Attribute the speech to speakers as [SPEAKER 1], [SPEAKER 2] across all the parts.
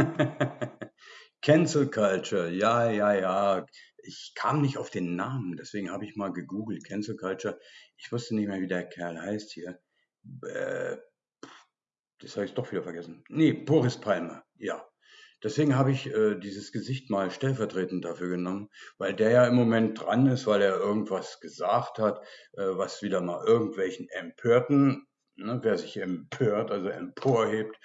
[SPEAKER 1] Cancel Culture, ja, ja, ja. Ich kam nicht auf den Namen, deswegen habe ich mal gegoogelt. Cancel Culture. Ich wusste nicht mehr, wie der Kerl heißt hier. Äh, das habe ich doch wieder vergessen. Nee, Boris Palmer, ja. Deswegen habe ich äh, dieses Gesicht mal stellvertretend dafür genommen, weil der ja im Moment dran ist, weil er irgendwas gesagt hat, äh, was wieder mal irgendwelchen Empörten, ne, wer sich empört, also emporhebt,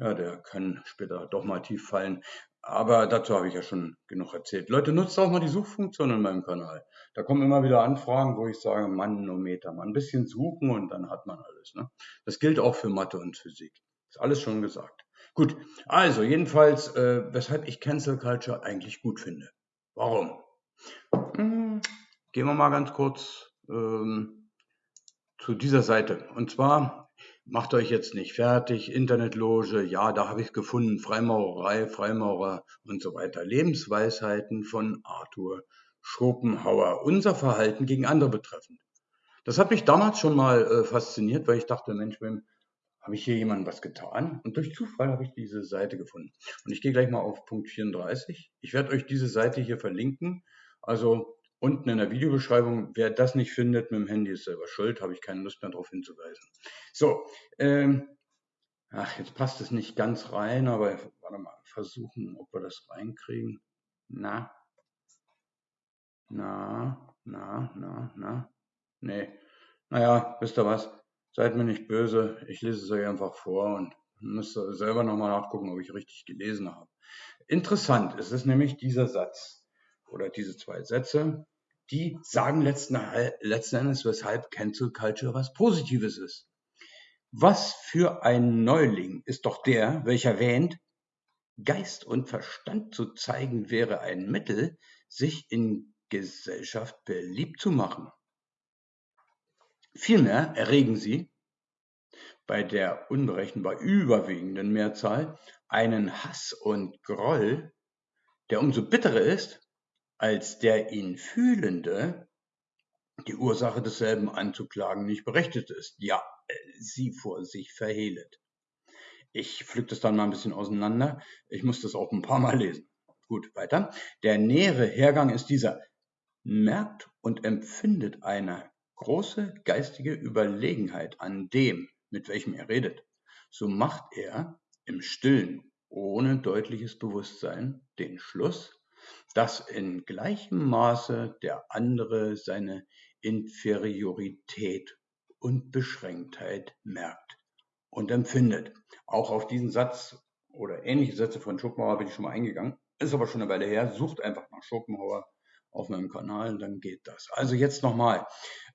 [SPEAKER 1] ja, der kann später doch mal tief fallen. Aber dazu habe ich ja schon genug erzählt. Leute, nutzt auch mal die Suchfunktion in meinem Kanal. Da kommen immer wieder Anfragen, wo ich sage, Manometer, mal ein bisschen suchen und dann hat man alles. Ne? Das gilt auch für Mathe und Physik. Ist alles schon gesagt. Gut, also jedenfalls, äh, weshalb ich Cancel Culture eigentlich gut finde. Warum? Hm, gehen wir mal ganz kurz ähm, zu dieser Seite. Und zwar macht euch jetzt nicht fertig, Internetloge, ja, da habe ich gefunden, Freimaurerei, Freimaurer und so weiter. Lebensweisheiten von Arthur Schopenhauer, unser Verhalten gegen andere betreffend. Das hat mich damals schon mal äh, fasziniert, weil ich dachte, Mensch, habe ich hier jemandem was getan? Und durch Zufall habe ich diese Seite gefunden. Und ich gehe gleich mal auf Punkt 34. Ich werde euch diese Seite hier verlinken. Also unten in der Videobeschreibung. Wer das nicht findet mit dem Handy ist selber schuld, habe ich keine Lust mehr darauf hinzuweisen. So, ähm, ach, jetzt passt es nicht ganz rein, aber warte mal, versuchen, ob wir das reinkriegen. Na, na, na, na, na, nee. Naja, wisst ihr was? Seid mir nicht böse, ich lese es euch einfach vor und müsst selber nochmal nachgucken, ob ich richtig gelesen habe. Interessant ist es nämlich dieser Satz oder diese zwei Sätze die sagen letzten, letzten Endes, weshalb Cancel Culture was Positives ist. Was für ein Neuling ist doch der, welcher wähnt, Geist und Verstand zu zeigen wäre ein Mittel, sich in Gesellschaft beliebt zu machen. Vielmehr erregen sie bei der unberechenbar überwiegenden Mehrzahl einen Hass und Groll, der umso bitterer ist, als der ihn Fühlende die Ursache desselben anzuklagen nicht berechtigt ist, ja, äh, sie vor sich verhehlet. Ich pflück das dann mal ein bisschen auseinander. Ich muss das auch ein paar Mal lesen. Gut, weiter. Der nähere Hergang ist dieser. Merkt und empfindet eine große geistige Überlegenheit an dem, mit welchem er redet, so macht er im Stillen, ohne deutliches Bewusstsein, den Schluss, dass in gleichem Maße der andere seine Inferiorität und Beschränktheit merkt und empfindet. Auch auf diesen Satz oder ähnliche Sätze von Schopenhauer bin ich schon mal eingegangen. Ist aber schon eine Weile her. Sucht einfach nach Schopenhauer auf meinem Kanal, dann geht das. Also jetzt nochmal.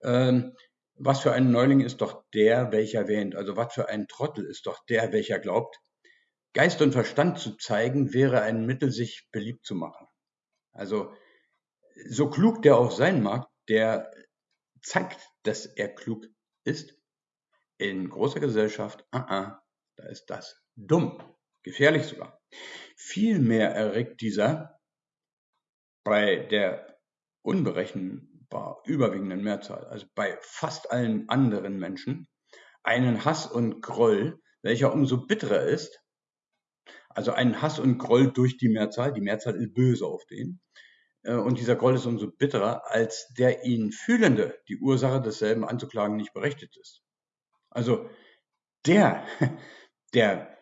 [SPEAKER 1] Ähm, was für ein Neuling ist doch der, welcher wähnt? Also was für ein Trottel ist doch der, welcher glaubt? Geist und Verstand zu zeigen, wäre ein Mittel, sich beliebt zu machen. Also so klug der auch sein mag, der zeigt, dass er klug ist. In großer Gesellschaft, uh -uh, da ist das dumm, gefährlich sogar. Vielmehr erregt dieser bei der unberechenbar überwiegenden Mehrzahl, also bei fast allen anderen Menschen, einen Hass und Groll, welcher umso bitterer ist, also einen Hass und Groll durch die Mehrzahl, die Mehrzahl ist böse auf den, äh, und dieser Groll ist umso bitterer, als der ihn Fühlende die Ursache desselben anzuklagen nicht berechtigt ist. Also der, der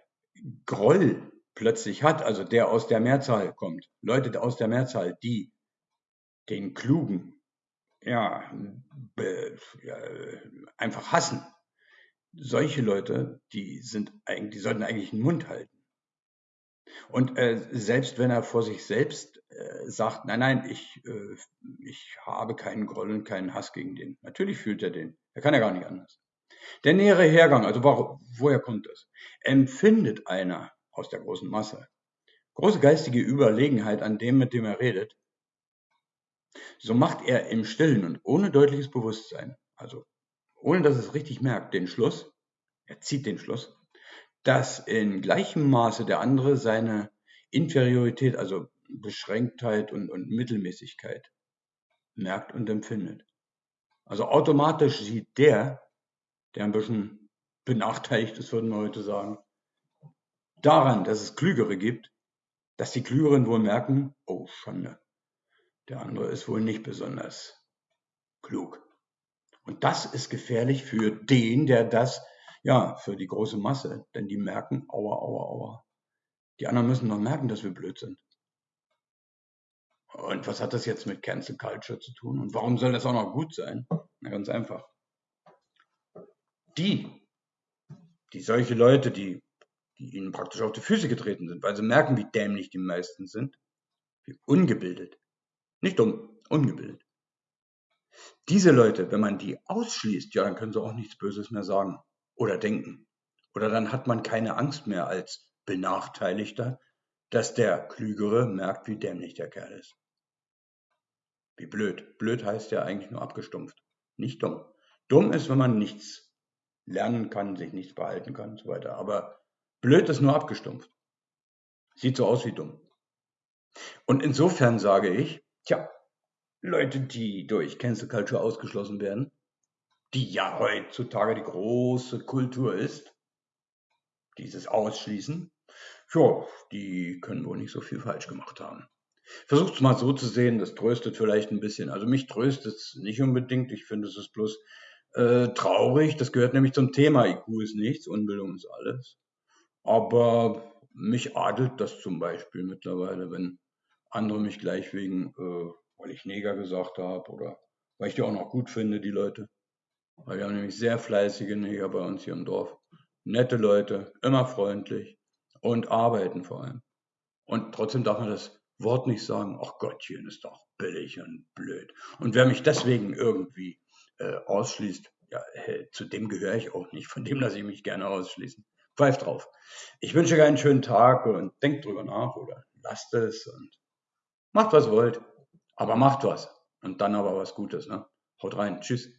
[SPEAKER 1] Groll plötzlich hat, also der aus der Mehrzahl kommt, Leute aus der Mehrzahl, die den Klugen ja, ja einfach hassen. Solche Leute, die sind eigentlich, die sollten eigentlich einen Mund halten. Und äh, selbst wenn er vor sich selbst äh, sagt, nein, nein, ich, äh, ich habe keinen Groll und keinen Hass gegen den. Natürlich fühlt er den. Er kann ja gar nicht anders. Der nähere Hergang, also wo, woher kommt das? Empfindet einer aus der großen Masse große geistige Überlegenheit an dem, mit dem er redet, so macht er im Stillen und ohne deutliches Bewusstsein, also ohne dass es richtig merkt, den Schluss, er zieht den Schluss, dass in gleichem Maße der andere seine Inferiorität, also Beschränktheit und, und Mittelmäßigkeit merkt und empfindet. Also automatisch sieht der, der ein bisschen benachteiligt ist, würden wir heute sagen, daran, dass es Klügere gibt, dass die Klügeren wohl merken, oh Schande, der andere ist wohl nicht besonders klug. Und das ist gefährlich für den, der das, ja, für die große Masse, denn die merken, aua, aua, aua. Die anderen müssen noch merken, dass wir blöd sind. Und was hat das jetzt mit Cancel Culture zu tun? Und warum soll das auch noch gut sein? Na, ganz einfach. Die, die solche Leute, die, die ihnen praktisch auf die Füße getreten sind, weil sie merken, wie dämlich die meisten sind, wie ungebildet, nicht dumm, ungebildet. Diese Leute, wenn man die ausschließt, ja, dann können sie auch nichts Böses mehr sagen oder denken. Oder dann hat man keine Angst mehr als Benachteiligter, dass der Klügere merkt, wie dämlich der Kerl ist. Wie blöd. Blöd heißt ja eigentlich nur abgestumpft, nicht dumm. Dumm ist, wenn man nichts lernen kann, sich nichts behalten kann und so weiter. Aber blöd ist nur abgestumpft. Sieht so aus wie dumm. Und insofern sage ich, tja, Leute, die durch Cancel Culture ausgeschlossen werden, die ja heutzutage die große Kultur ist, dieses Ausschließen, ja, die können wohl nicht so viel falsch gemacht haben. Versucht es mal so zu sehen, das tröstet vielleicht ein bisschen. Also mich tröstet es nicht unbedingt. Ich finde, es ist bloß äh, traurig. Das gehört nämlich zum Thema. IQ ist nichts, Unbildung ist alles. Aber mich adelt das zum Beispiel mittlerweile, wenn andere mich gleich wegen, äh, weil ich Neger gesagt habe oder weil ich die auch noch gut finde, die Leute. Weil wir haben nämlich sehr fleißige Neger bei uns hier im Dorf. Nette Leute, immer freundlich und arbeiten vor allem. Und trotzdem darf man das Wort nicht sagen, ach Gottchen, ist doch billig und blöd. Und wer mich deswegen irgendwie äh, ausschließt, ja, äh, zu dem gehöre ich auch nicht, von dem lasse ich mich gerne ausschließen. Pfeift drauf. Ich wünsche euch einen schönen Tag und denkt drüber nach oder lasst es und macht was wollt. Aber macht was. Und dann aber was Gutes. Ne? Haut rein. Tschüss.